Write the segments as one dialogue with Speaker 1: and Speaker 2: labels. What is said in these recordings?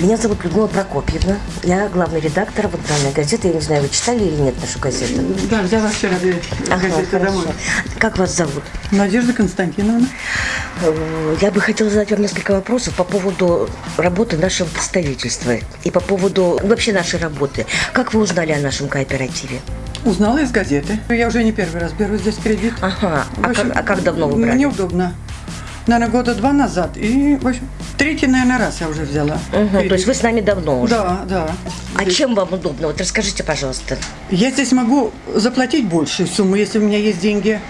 Speaker 1: Меня зовут Людмила Прокопьевна. Я главный редактор вот данной газеты. Я не знаю, вы читали или нет нашу газету?
Speaker 2: Да, взяла вчера
Speaker 1: Ага,
Speaker 2: газету
Speaker 1: хорошо.
Speaker 2: домой.
Speaker 1: Как вас зовут?
Speaker 2: Надежда Константиновна.
Speaker 1: Э, Я бы хотела задать вам несколько вопросов по поводу работы нашего представительства и по поводу вообще нашей работы. Как вы узнали о нашем кооперативе?
Speaker 2: Узнала из газеты. Я уже не первый раз беру здесь кредит.
Speaker 1: Ага. А
Speaker 2: общем,
Speaker 1: как, а как давно вы брали?
Speaker 2: Мне удобно. Наверное, года два назад. И, в общем, третий, наверное, раз я уже взяла. Кредит.
Speaker 1: то есть вы с нами давно уже?
Speaker 2: Да, да.
Speaker 1: А
Speaker 2: Здесь-
Speaker 1: чем вам удобно? Вот расскажите, пожалуйста.
Speaker 2: Я здесь могу заплатить большую сумму, если у меня есть деньги.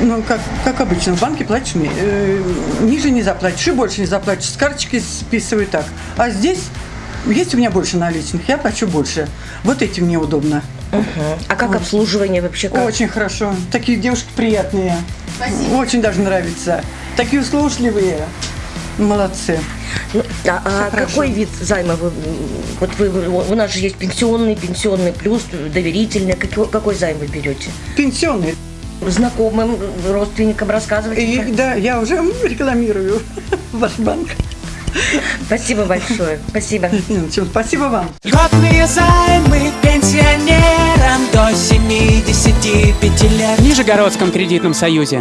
Speaker 2: Ну, как, как обычно, в банке платишь э, ниже не заплатишь и больше не заплатишь. С карточки списываю так. А здесь есть у меня больше наличных, я плачу больше. Вот этим мне удобно.
Speaker 1: Мгм. А как обслуживание вообще? Как?
Speaker 2: Очень хорошо. Такие девушки приятные. Очень даже нравится. Такие услужливые. Молодцы.
Speaker 1: Ну, а а какой вид займа вы? Вот вы, у нас же есть пенсионный, пенсионный плюс, доверительный. Какой, какой займ вы берете?
Speaker 2: Пенсионные.
Speaker 1: Знакомым, родственникам рассказывайте.
Speaker 2: И, да, я уже рекламирую ваш банк.
Speaker 1: Спасибо большое. Спасибо.
Speaker 2: Чем. Спасибо вам.
Speaker 3: Льготные займы пенсионерам до 75 лет.
Speaker 4: В Нижегородском кредитном союзе.